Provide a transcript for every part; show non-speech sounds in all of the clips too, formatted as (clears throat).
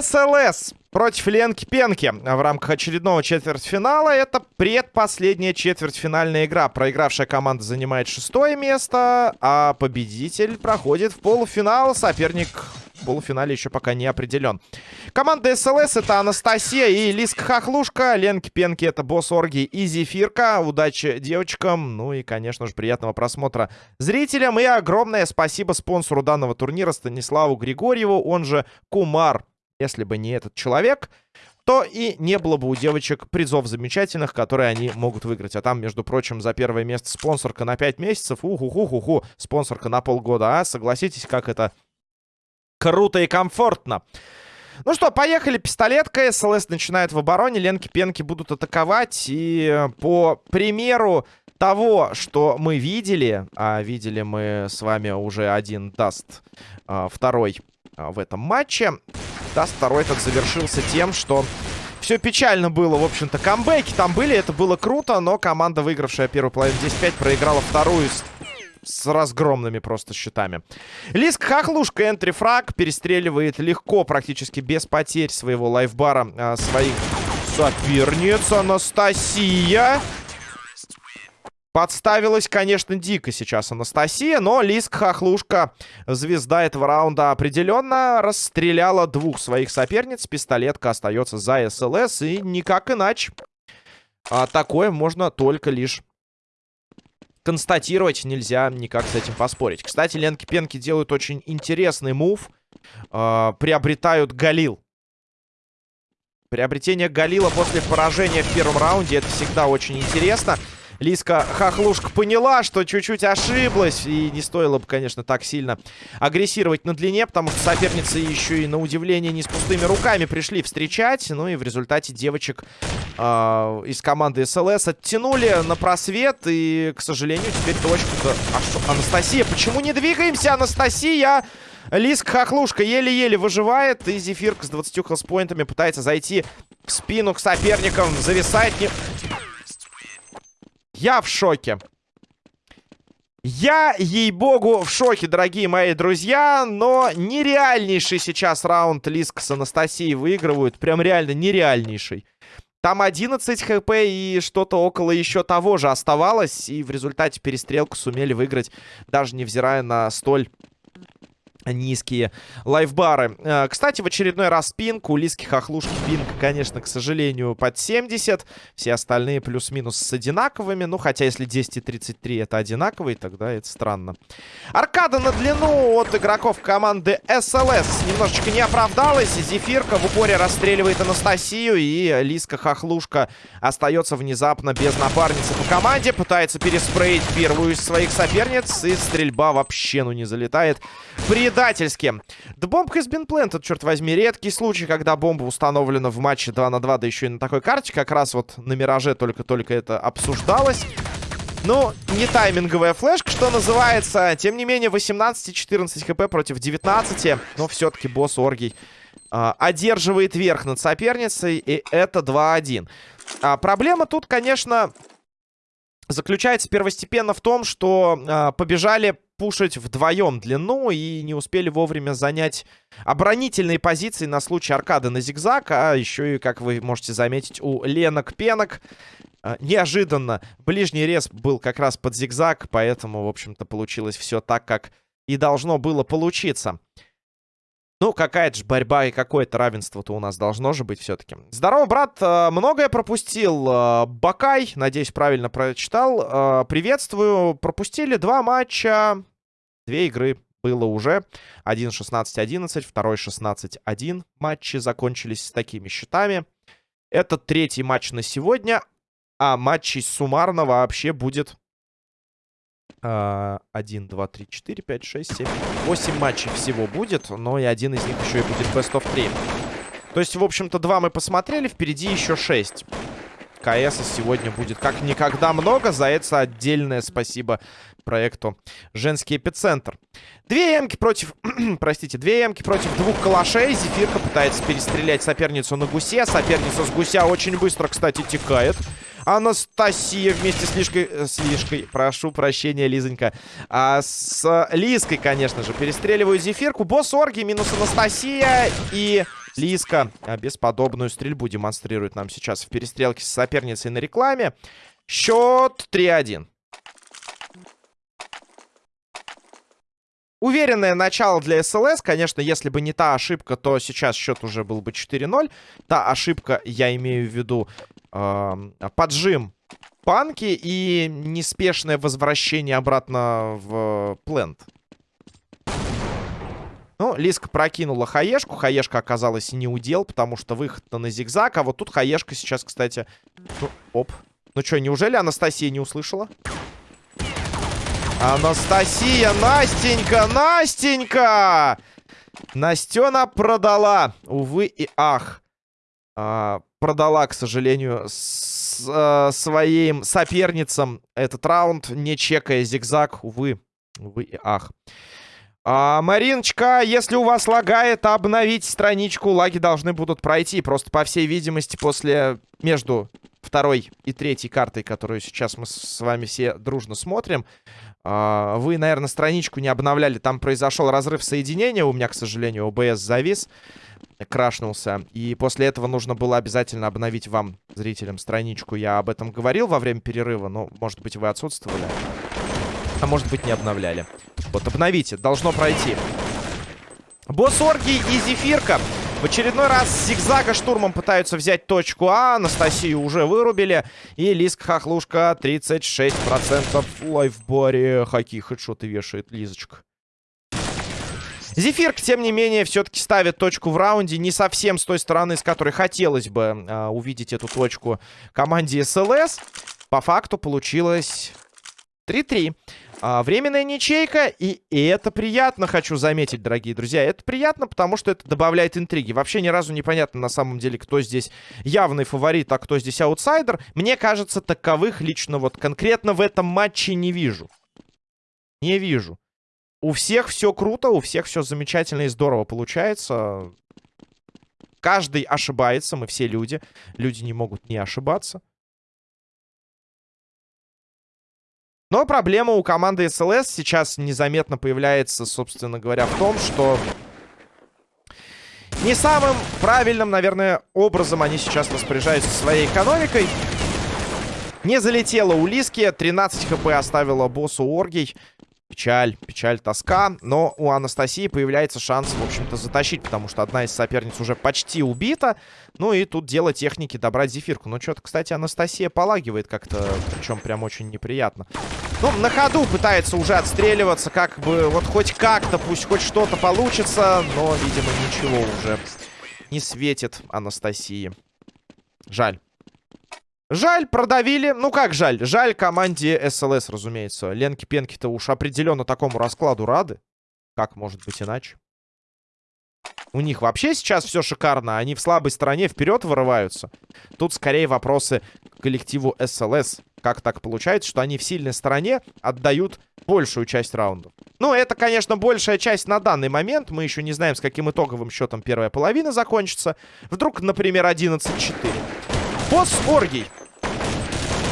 СЛС против Ленки Пенки в рамках очередного четвертьфинала. Это предпоследняя четвертьфинальная игра. Проигравшая команда занимает шестое место, а победитель проходит в полуфинал. Соперник полуфинале еще пока не определен. Команда СЛС это Анастасия и Лиска Хохлушка. Ленки Пенки это Босс Орги и Зефирка. Удачи девочкам. Ну и, конечно же, приятного просмотра зрителям. И огромное спасибо спонсору данного турнира Станиславу Григорьеву, он же Кумар. Если бы не этот человек, то и не было бы у девочек призов замечательных, которые они могут выиграть. А там, между прочим, за первое место спонсорка на 5 месяцев. Уху-ху-ху-ху. Спонсорка на полгода. А согласитесь, как это круто и комфортно. Ну что, поехали. Пистолетка. СЛС начинает в обороне. Ленки-пенки будут атаковать. И по примеру того, что мы видели, а видели мы с вами уже один даст, а, второй а, в этом матче. Dust второй этот завершился тем, что все печально было, в общем-то. Камбэки там были, это было круто, но команда, выигравшая первую половину 10-5, проиграла вторую с разгромными просто счетами. Лиск Хохлушка, entry frag, перестреливает легко, практически без потерь своего lifebar а, а, своих соперниц. Анастасия... Подставилась, конечно, дико сейчас Анастасия, но Лиск Хохлушка, звезда этого раунда, определенно расстреляла двух своих соперниц. Пистолетка остается за СЛС, и никак иначе. А такое можно только лишь констатировать, нельзя никак с этим поспорить. Кстати, Ленки-Пенки делают очень интересный мув. Э, приобретают Галил. Приобретение Галила после поражения в первом раунде, это всегда очень интересно. Лиска Хохлушка поняла, что чуть-чуть ошиблась. И не стоило бы, конечно, так сильно агрессировать на длине, потому что соперницы еще и на удивление не с пустыми руками пришли встречать. Ну и в результате девочек э, из команды СЛС оттянули на просвет. И, к сожалению, теперь точку-то... А что, Анастасия, почему не двигаемся, Анастасия? Лиск Хохлушка еле-еле выживает. И Зефирка с 20 хелспоинтами пытается зайти в спину к соперникам. Зависает не... Я в шоке. Я, ей-богу, в шоке, дорогие мои друзья, но нереальнейший сейчас раунд Лиск с Анастасией выигрывают. Прям реально нереальнейший. Там 11 хп и что-то около еще того же оставалось. И в результате перестрелку сумели выиграть, даже невзирая на столь низкие лайфбары. Э, кстати, в очередной раз пинг. У Лиски Хохлушки пинг, конечно, к сожалению, под 70. Все остальные плюс-минус с одинаковыми. Ну, хотя если 10 и 33 это одинаковые, тогда это странно. Аркада на длину от игроков команды СЛС немножечко не оправдалась. Зефирка в упоре расстреливает Анастасию. И Лиска Хохлушка остается внезапно без напарницы по команде. Пытается переспреить первую из своих соперниц. И стрельба вообще, ну, не залетает. При предательски. The bomb has been черт возьми. Редкий случай, когда бомба установлена в матче 2 на 2, да еще и на такой карте. Как раз вот на Мираже только-только это обсуждалось. Ну, не тайминговая флешка, что называется. Тем не менее, 18-14 хп против 19. Но все-таки босс Оргий э, одерживает верх над соперницей. И это 2-1. А, проблема тут, конечно, заключается первостепенно в том, что э, побежали пушить вдвоем длину и не успели вовремя занять оборонительные позиции на случай аркады на зигзаг. А еще и, как вы можете заметить, у Ленок-Пенок э, неожиданно ближний рез был как раз под зигзаг, поэтому, в общем-то, получилось все так, как и должно было получиться. Ну, какая-то же борьба и какое-то равенство-то у нас должно же быть все-таки. Здорово, брат. Э, многое пропустил. Э, Бакай, надеюсь, правильно прочитал. Э, приветствую. Пропустили два матча. Две игры было уже. Один 16-11, второй 16-1. Матчи закончились с такими счетами. Это третий матч на сегодня. А матчей суммарно вообще будет 1, 2, 3, 4, 5, 6, 7, 8 матчей всего будет, но и один из них еще и будет Best of 3. То есть, в общем-то, два мы посмотрели, впереди еще 6. КС сегодня будет как никогда много. За это отдельное спасибо проекту «Женский эпицентр». Две эмки против... (clears throat) простите, две эмки против двух калашей. Зефирка пытается перестрелять соперницу на гусе. Соперница с гуся очень быстро, кстати, текает. Анастасия вместе с Лишкой... Э, с Лишкой, прошу прощения, Лизонька. А, с Лиской, конечно же, перестреливаю Зефирку. Босс Орги минус Анастасия и... Лиска а, бесподобную стрельбу демонстрирует нам сейчас в перестрелке с соперницей на рекламе. Счет 3-1. Уверенное начало для СЛС. Конечно, если бы не та ошибка, то сейчас счет уже был бы 4-0. Та ошибка, я имею в виду э, поджим панки и неспешное возвращение обратно в плент. Ну, Лиска прокинула хаешку. Хаешка оказалась не удел, потому что выход на зигзаг. А вот тут хаешка сейчас, кстати... Ну, оп. Ну что, неужели Анастасия не услышала? Анастасия, Настенька, Настенька! Настена продала. Увы и ах. А, продала, к сожалению, с, а, своим соперницам этот раунд, не чекая зигзаг. Увы. Увы и ах. А, Мариночка, если у вас лагает, обновить страничку. Лаги должны будут пройти. Просто, по всей видимости, после... Между второй и третьей картой, которую сейчас мы с вами все дружно смотрим, а, вы, наверное, страничку не обновляли. Там произошел разрыв соединения. У меня, к сожалению, ОБС завис. Крашнулся. И после этого нужно было обязательно обновить вам, зрителям, страничку. Я об этом говорил во время перерыва. Но, может быть, вы отсутствовали. А может быть, не обновляли. Вот, обновите. Должно пройти. Босс Орги и Зефирка. В очередной раз зигзага штурмом пытаются взять точку А. Анастасию уже вырубили. И Лиска Хохлушка 36% в лайфборе. Хаки хедшоты вешает Лизочка. Зефирк, тем не менее, все-таки ставит точку в раунде. Не совсем с той стороны, с которой хотелось бы э, увидеть эту точку команде СЛС. По факту получилось 3-3. А, временная ничейка, и, и это приятно, хочу заметить, дорогие друзья. Это приятно, потому что это добавляет интриги. Вообще ни разу непонятно на самом деле, кто здесь явный фаворит, а кто здесь аутсайдер. Мне кажется, таковых лично вот конкретно в этом матче не вижу. Не вижу. У всех все круто, у всех все замечательно и здорово получается. Каждый ошибается, мы все люди. Люди не могут не ошибаться. Но проблема у команды СЛС сейчас незаметно появляется, собственно говоря, в том, что не самым правильным, наверное, образом они сейчас распоряжаются своей экономикой. Не залетела у Лиски, 13 хп оставила боссу Оргий. Печаль, печаль, тоска. Но у Анастасии появляется шанс, в общем-то, затащить, потому что одна из соперниц уже почти убита. Ну и тут дело техники добрать зефирку. Ну что-то, кстати, Анастасия полагивает как-то, причем прям очень неприятно. Ну, на ходу пытается уже отстреливаться, как бы, вот хоть как-то, пусть хоть что-то получится, но, видимо, ничего уже не светит Анастасии. Жаль. Жаль, продавили. Ну как жаль? Жаль команде СЛС, разумеется. Ленки-пенки-то уж определенно такому раскладу рады. Как может быть иначе? У них вообще сейчас все шикарно. Они в слабой стороне вперед вырываются. Тут скорее вопросы к коллективу СЛС. Как так получается, что они в сильной стороне отдают большую часть раундов? Ну, это, конечно, большая часть на данный момент. Мы еще не знаем, с каким итоговым счетом первая половина закончится. Вдруг, например, 11-4. Босс Оргий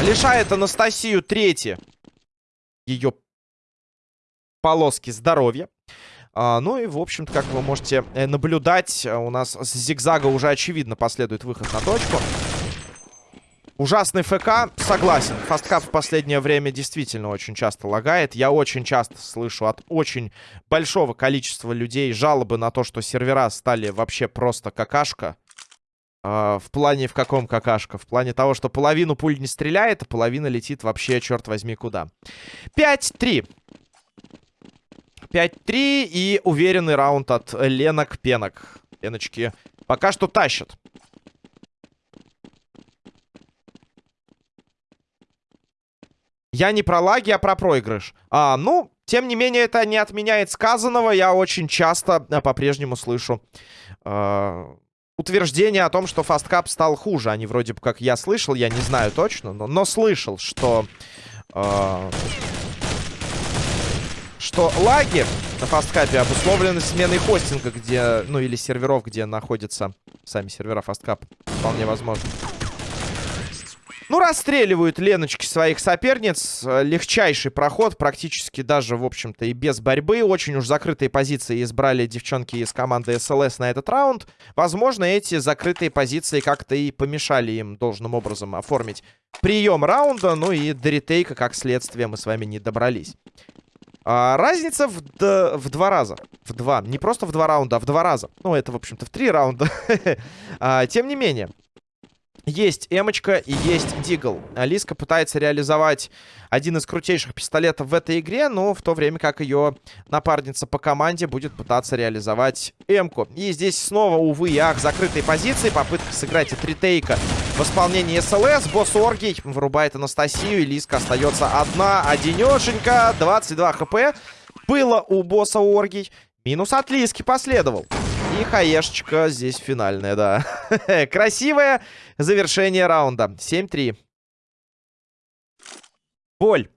Лишает Анастасию третье ее полоски здоровья. А, ну и, в общем-то, как вы можете э, наблюдать, у нас с зигзага уже очевидно последует выход на точку. Ужасный ФК, согласен. Фасткап в последнее время действительно очень часто лагает. Я очень часто слышу от очень большого количества людей жалобы на то, что сервера стали вообще просто какашка. Uh, в плане в каком какашка? В плане того, что половину пуль не стреляет, а половина летит вообще, черт возьми, куда. 5-3. 5-3 и уверенный раунд от Ленок-Пенок. Леночки пока что тащат. Я не про лаги, а про проигрыш. А, ну, тем не менее, это не отменяет сказанного. Я очень часто а, по-прежнему слышу... Э, утверждение о том, что Fastcup стал хуже. Они вроде бы как я слышал, я не знаю точно, но, но слышал, что... Э, что лаги на Fastcup е обусловлены сменой хостинга, где... Ну, или серверов, где находятся сами сервера Fastcup. Вполне возможно. Ну, расстреливают Леночки своих соперниц. Легчайший проход, практически даже, в общем-то, и без борьбы. Очень уж закрытые позиции избрали девчонки из команды СЛС на этот раунд. Возможно, эти закрытые позиции как-то и помешали им должным образом оформить прием раунда. Ну и до ретейка, как следствие, мы с вами не добрались. А, разница в, д в два раза. В два. Не просто в два раунда, а в два раза. Ну, это, в общем-то, в три раунда. (laughs) а, тем не менее. Есть эмочка и есть дигл. Алиска пытается реализовать один из крутейших пистолетов в этой игре, но в то время как ее напарница по команде будет пытаться реализовать эмку. И здесь снова, увы и ах, закрытые позиции. Попытка сыграть от ретейка в исполнении СЛС. Босс Оргий вырубает Анастасию. И Лиска остается одна, одинешенька. 22 хп. Было у босса Оргий. Минус от Лиски последовал. И хаешечка здесь финальная, да. (laughs) Красивое завершение раунда. 7-3. Боль.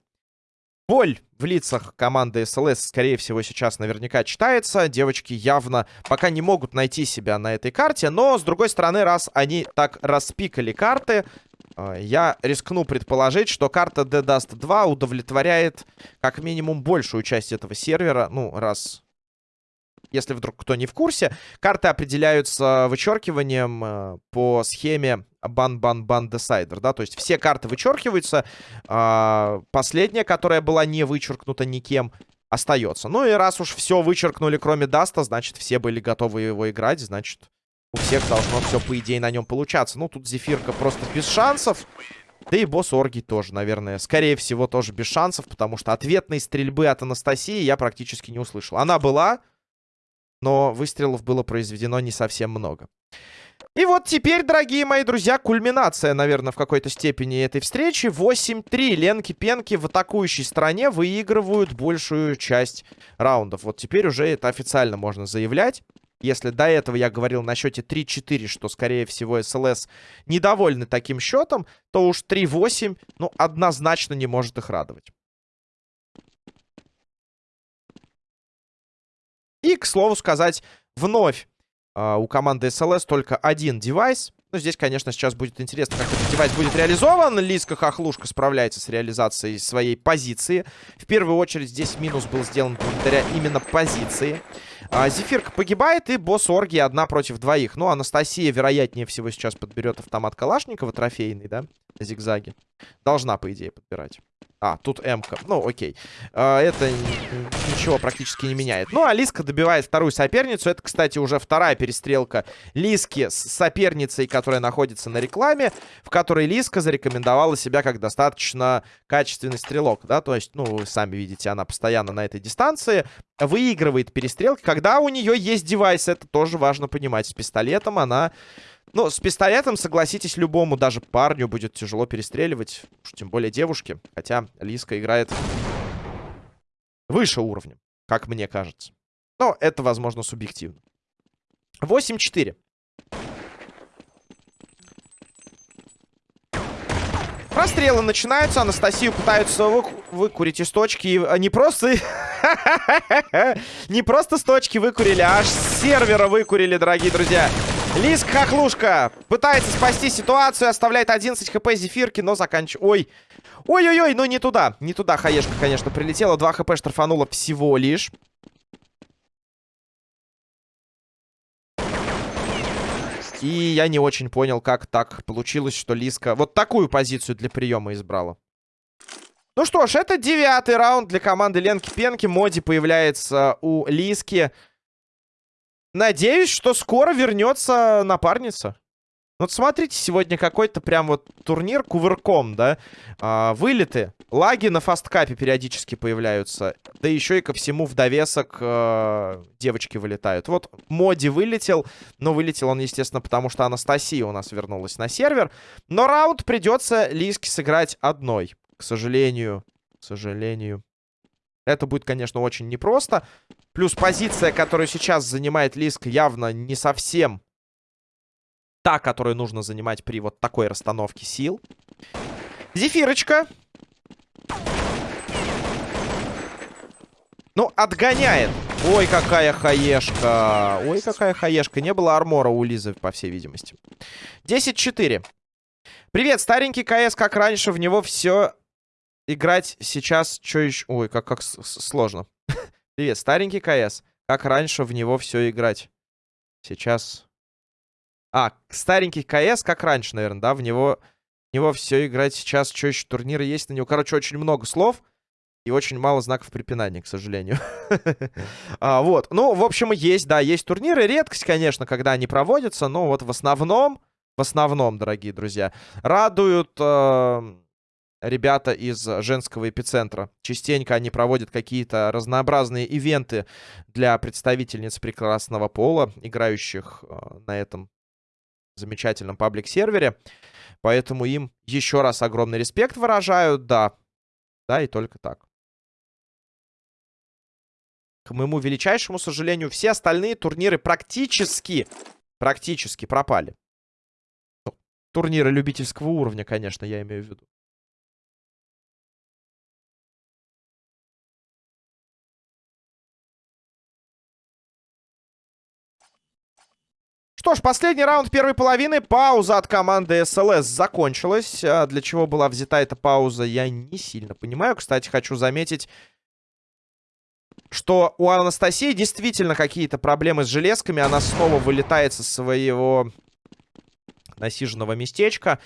Боль в лицах команды СЛС, скорее всего, сейчас наверняка читается. Девочки явно пока не могут найти себя на этой карте. Но, с другой стороны, раз они так распикали карты, э, я рискну предположить, что карта The Dust 2 удовлетворяет как минимум большую часть этого сервера. Ну, раз если вдруг кто не в курсе, карты определяются вычеркиванием э, по схеме ban-ban-ban decider, да, то есть все карты вычеркиваются, э, последняя, которая была не вычеркнута никем, остается. Ну и раз уж все вычеркнули, кроме Dust а, значит, все были готовы его играть, значит, у всех должно все, по идее, на нем получаться. Ну, тут Зефирка просто без шансов. Да и босс Орги тоже, наверное, скорее всего, тоже без шансов, потому что ответной стрельбы от Анастасии я практически не услышал. Она была, но выстрелов было произведено не совсем много. И вот теперь, дорогие мои друзья, кульминация, наверное, в какой-то степени этой встречи. 8-3. Ленки-пенки в атакующей стороне выигрывают большую часть раундов. Вот теперь уже это официально можно заявлять. Если до этого я говорил на счете 3-4, что, скорее всего, СЛС недовольны таким счетом, то уж 3-8, ну, однозначно не может их радовать. И, к слову сказать, вновь э, у команды SLS только один девайс. Ну, здесь, конечно, сейчас будет интересно, как этот девайс будет реализован. Лиска Хохлушка справляется с реализацией своей позиции. В первую очередь здесь минус был сделан благодаря именно позиции. А, Зефирка погибает, и босс Орги одна против двоих. Ну, Анастасия, вероятнее всего, сейчас подберет автомат Калашникова трофейный, да? Зигзаги. Должна, по идее, подбирать. А, тут М-ка. Ну, окей. А, это ничего практически не меняет. Ну, а Лиска добивает вторую соперницу. Это, кстати, уже вторая перестрелка Лиски с соперницей, которая находится на рекламе, в которой Лиска зарекомендовала себя как достаточно качественный стрелок, да, то есть, ну, вы сами видите, она постоянно на этой дистанции выигрывает перестрелки, когда у нее есть девайс, это тоже важно понимать. С пистолетом она ну, с пистолетом, согласитесь, любому, даже парню будет тяжело перестреливать. Тем более девушке. Хотя Лиска играет выше уровня, как мне кажется. Но это, возможно, субъективно. 8-4. Прострелы начинаются. Анастасию пытаются вы... выкурить из точки. А не просто... (laughs) не просто с точки выкурили, а аж с сервера выкурили, дорогие друзья. Лиск Хохлушка пытается спасти ситуацию, оставляет 11 хп зефирки, но заканчивает... Ой, ой-ой-ой, ну не туда, не туда хаешка, конечно, прилетела. 2 хп штрафанула всего лишь. И я не очень понял, как так получилось, что Лиска вот такую позицию для приема избрала. Ну что ж, это девятый раунд для команды Ленки-Пенки. Моди появляется у Лиски. Надеюсь, что скоро вернется напарница. Вот смотрите, сегодня какой-то прям вот турнир кувырком, да? А, вылеты, лаги на фасткапе периодически появляются. Да еще и ко всему в довесок э, девочки вылетают. Вот Моди вылетел, но вылетел он, естественно, потому что Анастасия у нас вернулась на сервер. Но раунд придется Лиске сыграть одной. К сожалению, к сожалению. Это будет, конечно, очень непросто. Плюс позиция, которую сейчас занимает Лиск, явно не совсем та, которую нужно занимать при вот такой расстановке сил. Зефирочка. Ну, отгоняет. Ой, какая хаешка. Ой, какая хаешка. Не было армора у Лизы, по всей видимости. 10-4. Привет, старенький КС, как раньше, в него все играть сейчас, что еще... Ой, как, как сложно. (laughs) Привет, старенький КС, как раньше в него все играть. Сейчас... А, старенький КС, как раньше, наверное, да, в него, в него все играть сейчас. Что еще, турниры есть на него? Короче, очень много слов. И очень мало знаков препинания, к сожалению. (laughs) а, вот. Ну, в общем, есть, да, есть турниры. Редкость, конечно, когда они проводятся. Но вот в основном, в основном, дорогие друзья, радуют э, ребята из женского эпицентра. Частенько они проводят какие-то разнообразные ивенты для представительниц прекрасного пола, играющих э, на этом замечательном паблик-сервере. Поэтому им еще раз огромный респект выражают, да. Да, и только так. К моему величайшему сожалению, все остальные турниры практически, практически пропали. Ну, турниры любительского уровня, конечно, я имею в виду. Что ж, последний раунд первой половины. Пауза от команды СЛС закончилась. А для чего была взята эта пауза, я не сильно понимаю. Кстати, хочу заметить, что у Анастасии действительно какие-то проблемы с железками. Она снова вылетает со своего насиженного местечка.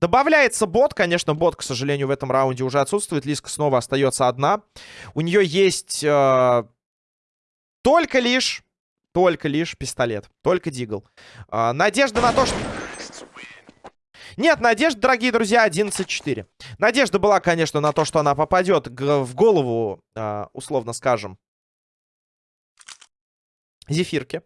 Добавляется бот. Конечно, бот, к сожалению, в этом раунде уже отсутствует. Лиска снова остается одна. У нее есть э, только лишь... Только лишь пистолет. Только дигл. Э, надежда на то, что... Нет, надежда, дорогие друзья, 11-4. Надежда была, конечно, на то, что она попадет в голову, э, условно скажем, Зефирки.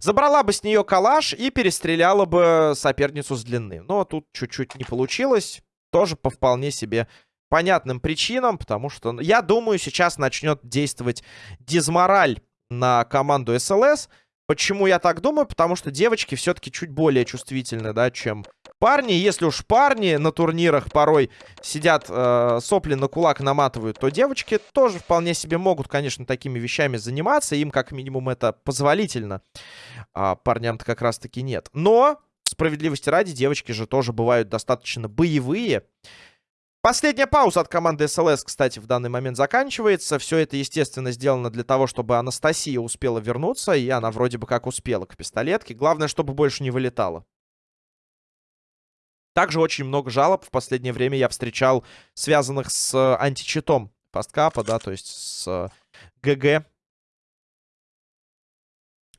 Забрала бы с нее калаш и перестреляла бы соперницу с длины. Но тут чуть-чуть не получилось. Тоже по вполне себе понятным причинам, потому что, я думаю, сейчас начнет действовать дизмораль на команду СЛС. Почему я так думаю? Потому что девочки все-таки чуть более чувствительны, да, чем парни. Если уж парни на турнирах порой сидят, э, сопли на кулак наматывают, то девочки тоже вполне себе могут, конечно, такими вещами заниматься. Им как минимум это позволительно. А парням-то как раз-таки нет. Но, справедливости ради, девочки же тоже бывают достаточно боевые. Последняя пауза от команды СЛС, кстати, в данный момент заканчивается. Все это, естественно, сделано для того, чтобы Анастасия успела вернуться. И она вроде бы как успела к пистолетке. Главное, чтобы больше не вылетала. Также очень много жалоб в последнее время я встречал, связанных с античитом фасткапа, да, то есть с ГГ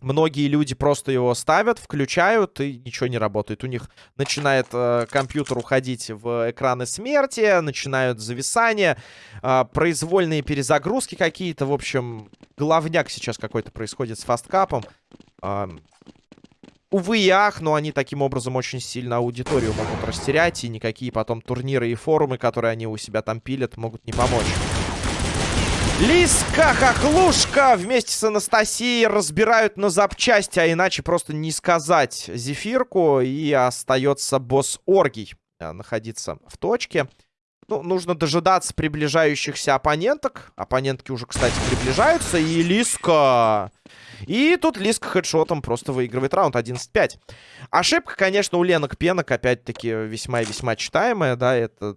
Многие люди просто его ставят, включают, и ничего не работает. У них начинает э, компьютер уходить в экраны смерти, начинают зависания, э, произвольные перезагрузки какие-то. В общем, головняк сейчас какой-то происходит с фасткапом. Э, увы и ах, но они таким образом очень сильно аудиторию могут растерять, и никакие потом турниры и форумы, которые они у себя там пилят, могут не помочь. Лиска Хохлушка вместе с Анастасией разбирают на запчасти, а иначе просто не сказать Зефирку. И остается босс Оргий э, находиться в точке. Ну, нужно дожидаться приближающихся оппоненток. Оппонентки уже, кстати, приближаются. И Лиска... И тут Лиска хедшотом просто выигрывает раунд 11-5. Ошибка, конечно, у Ленок Пенок, опять-таки, весьма и весьма читаемая, да, это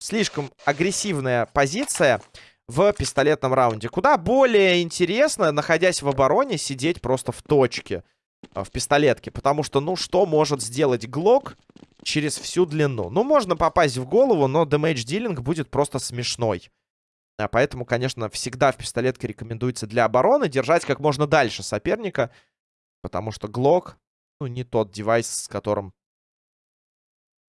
слишком агрессивная позиция в пистолетном раунде. Куда более интересно, находясь в обороне, сидеть просто в точке э, в пистолетке. Потому что, ну, что может сделать Глок через всю длину? Ну, можно попасть в голову, но дэмэдж дилинг будет просто смешной. А поэтому, конечно, всегда в пистолетке рекомендуется для обороны держать как можно дальше соперника. Потому что Глок, ну, не тот девайс, с которым а,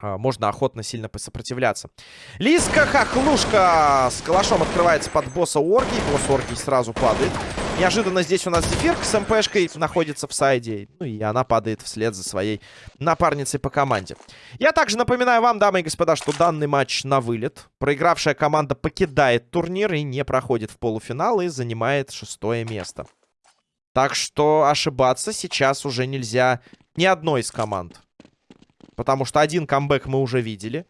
можно охотно сильно посопротивляться. Лиска Хохлушка с калашом открывается под босса Орги. Босс Орги сразу падает. Неожиданно здесь у нас Зефирка с МПшкой находится в сайде. Ну и она падает вслед за своей напарницей по команде. Я также напоминаю вам, дамы и господа, что данный матч на вылет. Проигравшая команда покидает турнир и не проходит в полуфинал и занимает шестое место. Так что ошибаться сейчас уже нельзя ни одной из команд. Потому что один камбэк мы уже видели.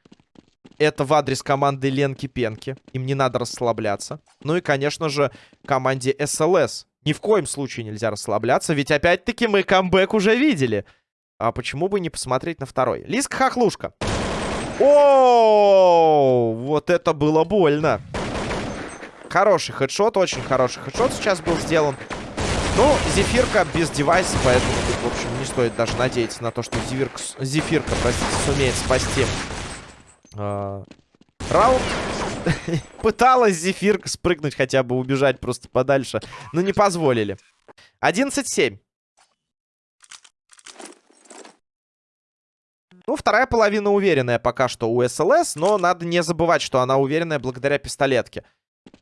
Это в адрес команды Ленки-Пенки. Им не надо расслабляться. Ну и, конечно же, команде СЛС. Ни в коем случае нельзя расслабляться, ведь опять-таки мы камбэк уже видели. А почему бы не посмотреть на второй? Лиска Хохлушка. О, вот это было больно. Хороший хедшот, очень хороший хедшот сейчас был сделан. Ну, Зефирка без девайса, поэтому тут, в общем, не стоит даже надеяться на то, что Зефирка, Зефирка простите, сумеет спасти э, раунд. (laughs) Пыталась Зефирка спрыгнуть, хотя бы убежать просто подальше, но не позволили. 11-7. Ну, вторая половина уверенная пока что у СЛС, но надо не забывать, что она уверенная благодаря пистолетке.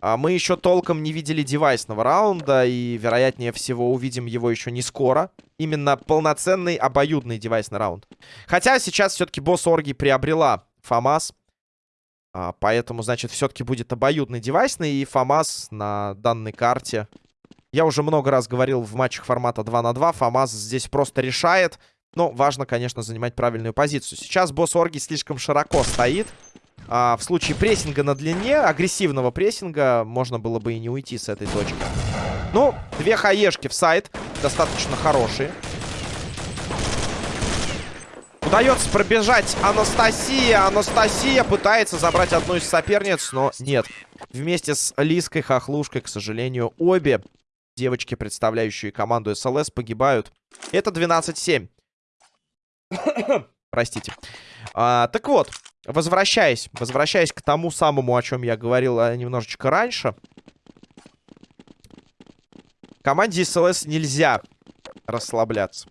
А мы еще толком не видели девайсного раунда, и, вероятнее всего, увидим его еще не скоро. Именно полноценный обоюдный девайсный раунд. Хотя сейчас все-таки босс Орги приобрела ФАМАС. А, поэтому, значит, все-таки будет обоюдный девайсный, и ФАМАС на данной карте. Я уже много раз говорил в матчах формата 2 на 2. ФАМАС здесь просто решает. Но важно, конечно, занимать правильную позицию. Сейчас босс Орги слишком широко стоит. А, в случае прессинга на длине, агрессивного прессинга, можно было бы и не уйти с этой точки. Ну, две хаешки в сайт. Достаточно хорошие. Удается пробежать Анастасия. Анастасия пытается забрать одну из соперниц, но нет. Вместе с Лиской Хохлушкой, к сожалению, обе девочки, представляющие команду СЛС, погибают. Это 12-7. (coughs) Простите. А, так вот, возвращаясь, возвращаясь к тому самому, о чем я говорил а, немножечко раньше. Команде СЛС нельзя расслабляться.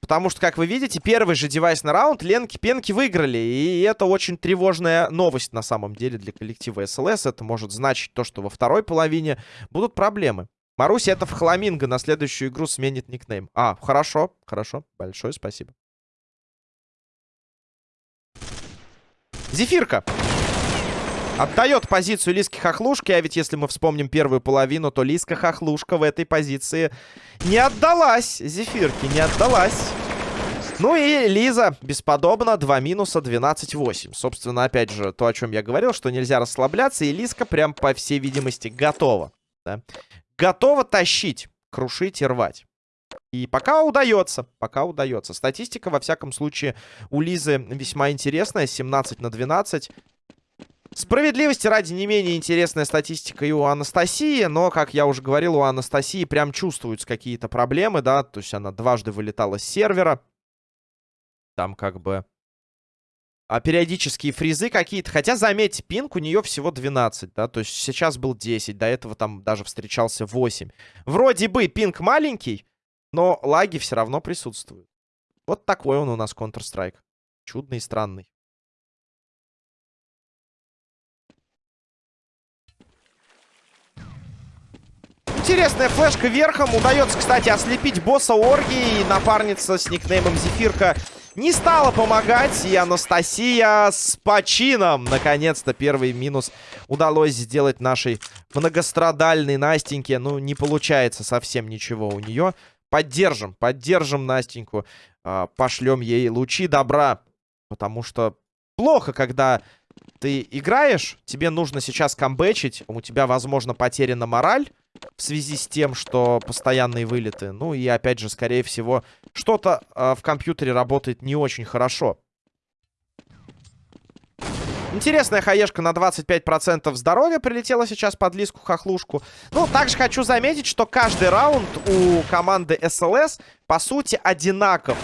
Потому что, как вы видите, первый же девайсный раунд Ленки-Пенки выиграли. И это очень тревожная новость на самом деле для коллектива СЛС. Это может значить то, что во второй половине будут проблемы. Маруся это в Хламинго на следующую игру сменит никнейм. А, хорошо, хорошо. Большое спасибо. Зефирка. Отдает позицию Лиски Хохлушки, а ведь если мы вспомним первую половину, то Лиска Хохлушка в этой позиции не отдалась. Зефирке не отдалась. Ну и Лиза бесподобно, 2 минуса, 12-8. Собственно, опять же, то, о чем я говорил, что нельзя расслабляться, и Лиска прям, по всей видимости, готова. Да? Готова тащить, крушить и рвать. И пока удается, пока удается. Статистика, во всяком случае, у Лизы весьма интересная. 17 на 12. Справедливости ради не менее интересная статистика и у Анастасии, но, как я уже говорил, у Анастасии прям чувствуются какие-то проблемы, да, то есть она дважды вылетала с сервера. Там как бы... А периодические фризы какие-то. Хотя, заметьте, пинг у нее всего 12, да, то есть сейчас был 10, до этого там даже встречался 8. Вроде бы пинг маленький, но лаги все равно присутствуют. Вот такой он у нас Counter-Strike. Чудный и странный. Интересная флешка верхом. Удается, кстати, ослепить босса Орги. И напарница с никнеймом Зефирка не стала помогать. И Анастасия с почином. Наконец-то первый минус удалось сделать нашей многострадальной Настеньке. Ну, не получается совсем ничего у нее. Поддержим, поддержим Настеньку. Э, пошлем ей лучи добра. Потому что плохо, когда ты играешь, тебе нужно сейчас камбэчить. У тебя, возможно, потеряна мораль в связи с тем, что постоянные вылеты. Ну и, опять же, скорее всего, что-то э, в компьютере работает не очень хорошо. Интересная хаешка на 25% здоровья прилетела сейчас под лиску хохлушку. Ну, также хочу заметить, что каждый раунд у команды СЛС, по сути, одинаков.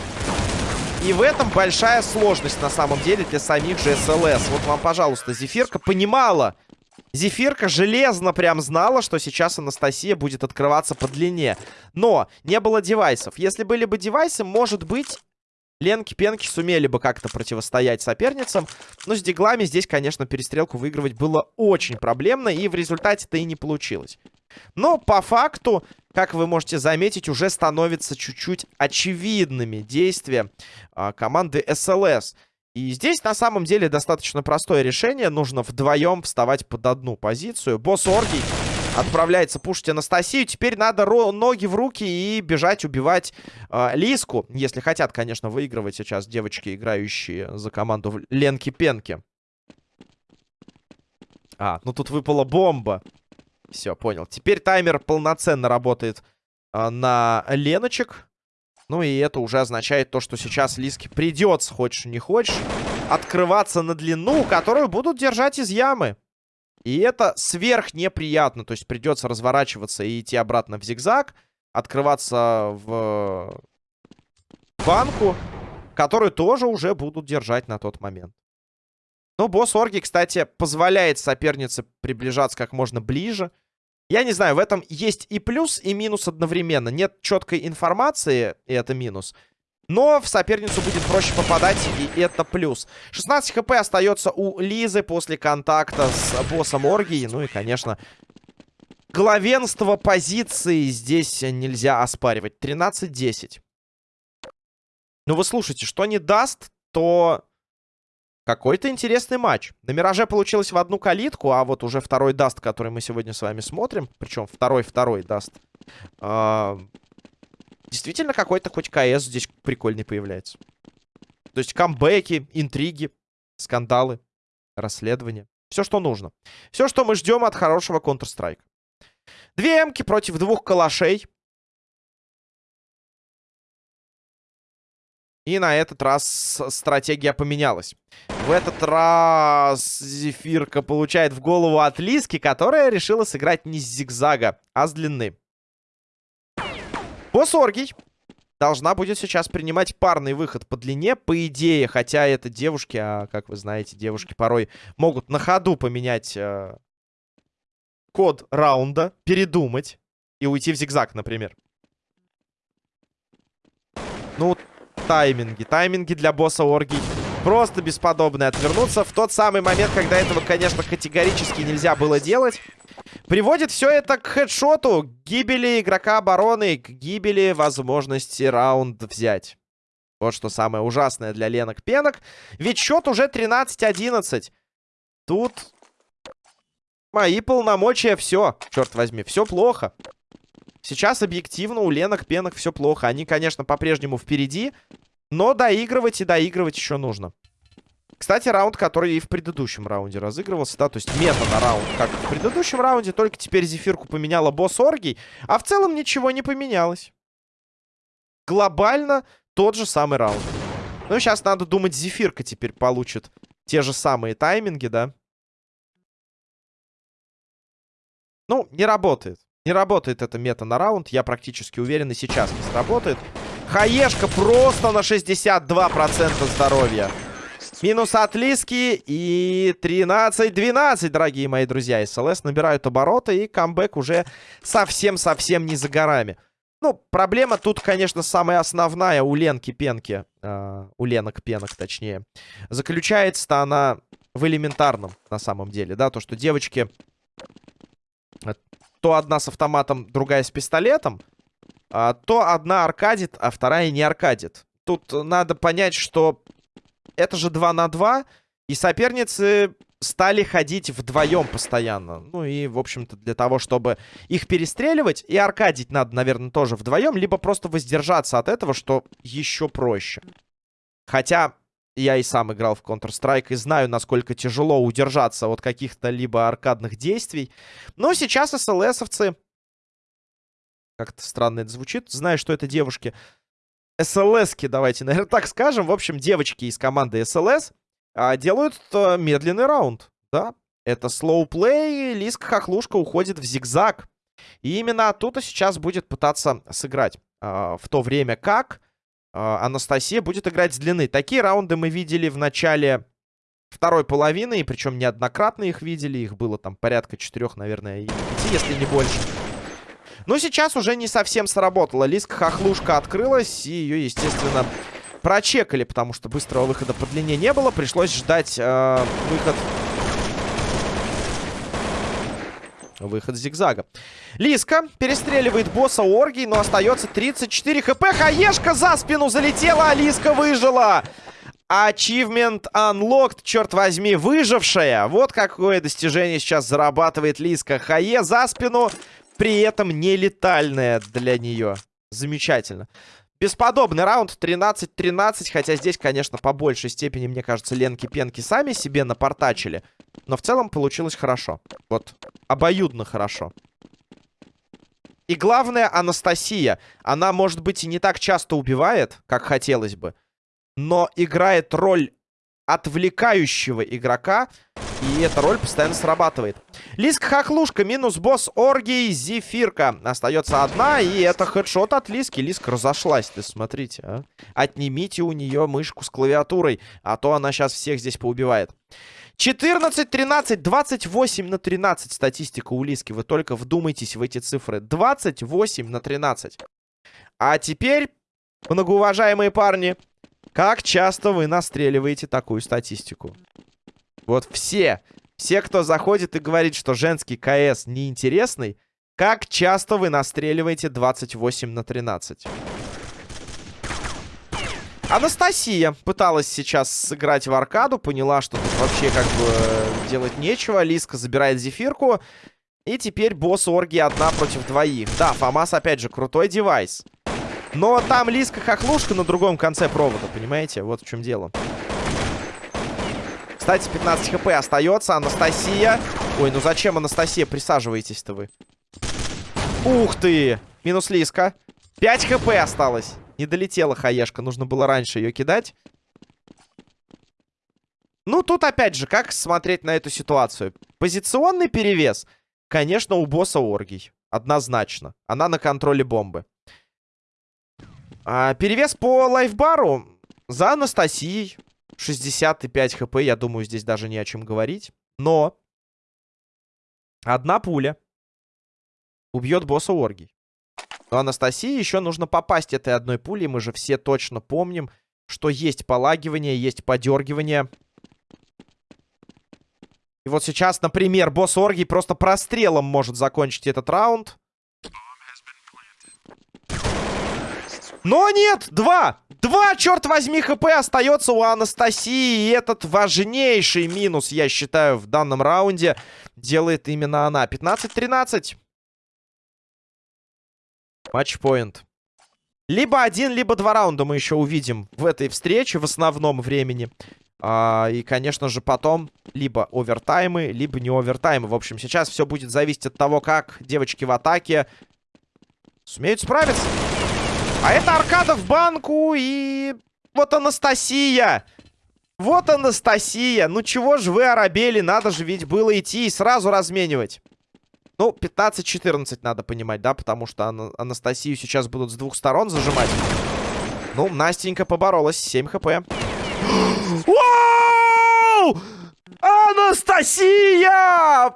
И в этом большая сложность, на самом деле, для самих же СЛС. Вот вам, пожалуйста, Зефирка понимала. Зефирка железно прям знала, что сейчас Анастасия будет открываться по длине. Но не было девайсов. Если были бы девайсы, может быть, Ленки-пенки сумели бы как-то противостоять соперницам. Но с диглами здесь, конечно, перестрелку выигрывать было очень проблемно. И в результате-то и не получилось. Но по факту, как вы можете заметить, уже становятся чуть-чуть очевидными действия а, команды СЛС. И здесь на самом деле достаточно простое решение. Нужно вдвоем вставать под одну позицию. Босс Оргий Отправляется пушить Анастасию. Теперь надо ноги в руки и бежать убивать э, Лиску. Если хотят, конечно, выигрывать сейчас девочки, играющие за команду Ленки-Пенки. А, ну тут выпала бомба. Все, понял. Теперь таймер полноценно работает э, на Леночек. Ну и это уже означает то, что сейчас Лиске придется, хочешь не хочешь, открываться на длину, которую будут держать из ямы. И это сверх неприятно. То есть придется разворачиваться и идти обратно в зигзаг. Открываться в банку, которую тоже уже будут держать на тот момент. Но босс Орги, кстати, позволяет сопернице приближаться как можно ближе. Я не знаю, в этом есть и плюс, и минус одновременно. Нет четкой информации, и это минус. Но в соперницу будет проще попадать, и это плюс. 16 хп остается у Лизы после контакта с боссом Оргии. Ну и, конечно, главенство позиции здесь нельзя оспаривать. 13-10. Ну вы слушайте, что не даст, то какой-то интересный матч. На Мираже получилось в одну калитку, а вот уже второй даст, который мы сегодня с вами смотрим, причем второй-второй даст, э действительно какой-то хоть КС здесь прикольный появляется. То есть камбэки, интриги, скандалы, расследования. Все, что нужно. Все, что мы ждем от хорошего Counter-Strike. Две эмки против двух калашей. И на этот раз стратегия поменялась. В этот раз Зефирка получает в голову от Лиски, которая решила сыграть не с зигзага, а с длины. Босс Оргий должна будет сейчас принимать парный выход по длине, по идее. Хотя это девушки, а как вы знаете, девушки порой могут на ходу поменять э, код раунда, передумать и уйти в зигзаг, например. Ну, тайминги. Тайминги для босса Орги просто бесподобные. Отвернуться в тот самый момент, когда этого, конечно, категорически нельзя было делать. Приводит все это к хедшоту, к гибели игрока обороны, к гибели возможности раунд взять. Вот что самое ужасное для Ленок Пенок. Ведь счет уже 13-11. Тут мои полномочия все, черт возьми, все плохо. Сейчас объективно у Ленок Пенок все плохо. Они, конечно, по-прежнему впереди, но доигрывать и доигрывать еще нужно. Кстати, раунд, который и в предыдущем раунде разыгрывался, да, то есть мета на раунд, как в предыдущем раунде, только теперь Зефирку поменяла босс Оргий, а в целом ничего не поменялось. Глобально тот же самый раунд. Ну, сейчас надо думать, Зефирка теперь получит те же самые тайминги, да. Ну, не работает. Не работает эта мета на раунд. Я практически уверен, и сейчас не сработает. Хаешка просто на 62% здоровья. Минус от Лиски и 13-12, дорогие мои друзья. СЛС набирают обороты и камбэк уже совсем-совсем не за горами. Ну, проблема тут, конечно, самая основная у Ленки Пенки, э, у Ленок Пенок, точнее, заключается-то она в элементарном, на самом деле, да, то, что девочки то одна с автоматом, другая с пистолетом, а, то одна аркадит, а вторая не аркадит. Тут надо понять, что это же 2 на 2, и соперницы стали ходить вдвоем постоянно. Ну и, в общем-то, для того, чтобы их перестреливать, и аркадить надо, наверное, тоже вдвоем, либо просто воздержаться от этого, что еще проще. Хотя я и сам играл в Counter-Strike и знаю, насколько тяжело удержаться от каких-то либо аркадных действий. Но сейчас СЛСовцы... Как-то странно это звучит. Знаю, что это девушки. СЛСки, давайте, (laughs) наверное, так скажем. В общем, девочки из команды СЛС а, делают а, медленный раунд. Да, это слоуплей. Лиска Хохлушка уходит в зигзаг. И именно оттуда сейчас будет пытаться сыграть. А, в то время как а, Анастасия будет играть с длины. Такие раунды мы видели в начале второй половины, и причем неоднократно их видели. Их было там порядка четырех, наверное, если не больше. Но сейчас уже не совсем сработало. Лиска хохлушка открылась, и ее, естественно, прочекали, потому что быстрого выхода по длине не было. Пришлось ждать э, выход Выход зигзага. Лиска перестреливает босса Оргий, но остается 34 хп. Хаешка за спину залетела, а Лиска выжила. Achievement Unlocked, черт возьми, выжившая. Вот какое достижение сейчас зарабатывает Лиска. Хае за спину, при этом не летальная для нее. Замечательно. Бесподобный раунд 13-13, хотя здесь, конечно, по большей степени, мне кажется, Ленки-Пенки сами себе напортачили. Но в целом получилось хорошо. Вот, обоюдно хорошо. И главное, Анастасия. Она, может быть, и не так часто убивает, как хотелось бы. Но играет роль отвлекающего игрока. И эта роль постоянно срабатывает. Лиска Хохлушка минус босс Оргий Зефирка. Остается одна, и это хедшот от Лиски. Лиска разошлась, ты смотрите, а. Отнимите у нее мышку с клавиатурой, а то она сейчас всех здесь поубивает. 14, 13, 28 на 13 статистика у Лиски. Вы только вдумайтесь в эти цифры. 28 на 13. А теперь, многоуважаемые парни, как часто вы настреливаете такую статистику? Вот все, все, кто заходит и говорит, что женский КС неинтересный, как часто вы настреливаете 28 на 13? Анастасия пыталась сейчас сыграть в аркаду, поняла, что тут вообще как бы делать нечего. Лиска забирает зефирку. И теперь босс Орги одна против двоих. Да, Фомас опять же крутой девайс. Но там Лиска-хохлушка на другом конце провода, понимаете? Вот в чем дело. Кстати, 15 хп остается. Анастасия. Ой, ну зачем, Анастасия? Присаживаетесь-то вы. Ух ты! Минус Лиска. 5 хп осталось. Не долетела хаешка. Нужно было раньше ее кидать. Ну, тут опять же, как смотреть на эту ситуацию? Позиционный перевес, конечно, у босса Оргий. Однозначно. Она на контроле бомбы. А, перевес по лайфбару за Анастасией. 65 хп, я думаю, здесь даже не о чем говорить. Но одна пуля убьет босса Оргий. Но Анастасии еще нужно попасть этой одной пулей. Мы же все точно помним, что есть полагивание, есть подергивание. И вот сейчас, например, босс Оргий просто прострелом может закончить этот раунд. Но нет! Два! Два, черт возьми, хп остается у Анастасии. И этот важнейший минус, я считаю, в данном раунде делает именно она. 15-13. Матчпоинт. Либо один, либо два раунда мы еще увидим в этой встрече в основном времени. А, и, конечно же, потом либо овертаймы, либо не овертаймы. В общем, сейчас все будет зависеть от того, как девочки в атаке сумеют справиться. А это аркада в банку и... Вот Анастасия! Вот Анастасия! Ну чего же вы оробели? Надо же ведь было идти и сразу разменивать. Ну, 15-14 надо понимать, да? Потому что Ана Анастасию сейчас будут с двух сторон зажимать. Ну, Настенька поборолась. 7 HP. (gasps) Вау! Анастасия!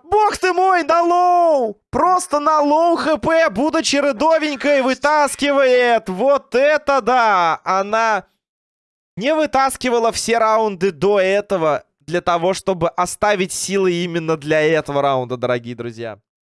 Бог ты мой, на low! Просто на low HP, будучи рядовенькой, вытаскивает. Вот это да! Она не вытаскивала все раунды до этого для того, чтобы оставить силы именно для этого раунда, дорогие друзья.